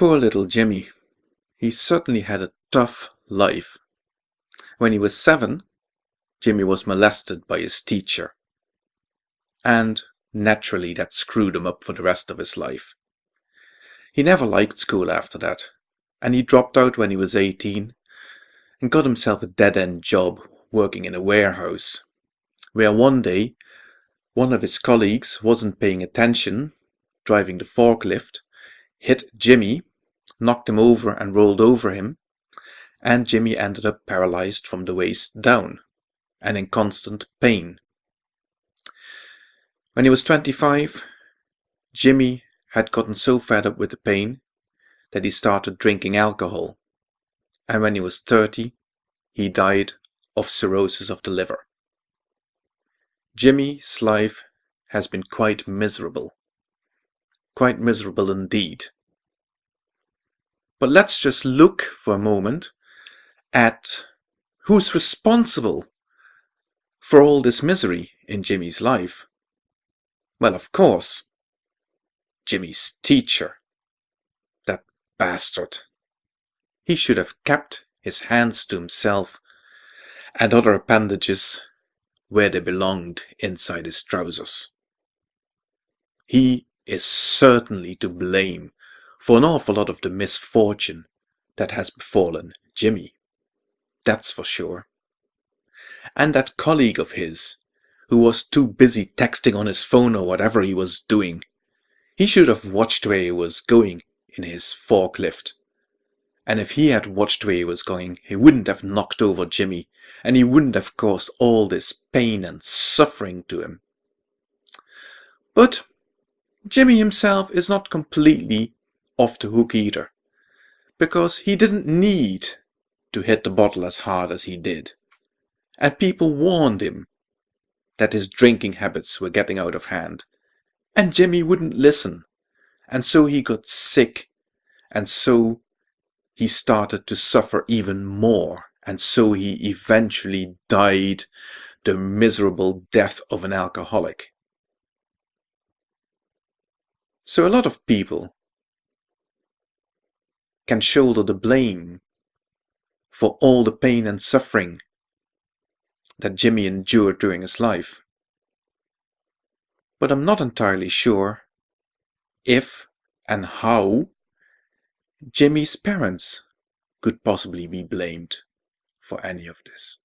Poor little Jimmy. He certainly had a tough life. When he was seven, Jimmy was molested by his teacher. And naturally that screwed him up for the rest of his life. He never liked school after that, and he dropped out when he was 18 and got himself a dead-end job working in a warehouse, where one day one of his colleagues wasn't paying attention, driving the forklift, hit Jimmy, knocked him over and rolled over him, and Jimmy ended up paralyzed from the waist down and in constant pain. When he was 25, Jimmy had gotten so fed up with the pain that he started drinking alcohol. And when he was 30, he died of cirrhosis of the liver. Jimmy's life has been quite miserable. Quite miserable indeed. But let's just look for a moment at who's responsible for all this misery in Jimmy's life. Well, of course, Jimmy's teacher. That bastard. He should have kept his hands to himself and other appendages where they belonged inside his trousers. He is certainly to blame for an awful lot of the misfortune that has befallen Jimmy. That's for sure. And that colleague of his, who was too busy texting on his phone or whatever he was doing, he should have watched where he was going in his forklift. And if he had watched where he was going, he wouldn't have knocked over Jimmy, and he wouldn't have caused all this pain and suffering to him. But Jimmy himself is not completely off the hook either, because he didn't need to hit the bottle as hard as he did. And people warned him that his drinking habits were getting out of hand. And Jimmy wouldn't listen. And so he got sick. And so he started to suffer even more. And so he eventually died the miserable death of an alcoholic. So a lot of people can shoulder the blame for all the pain and suffering that Jimmy endured during his life. But I'm not entirely sure if and how Jimmy's parents could possibly be blamed for any of this.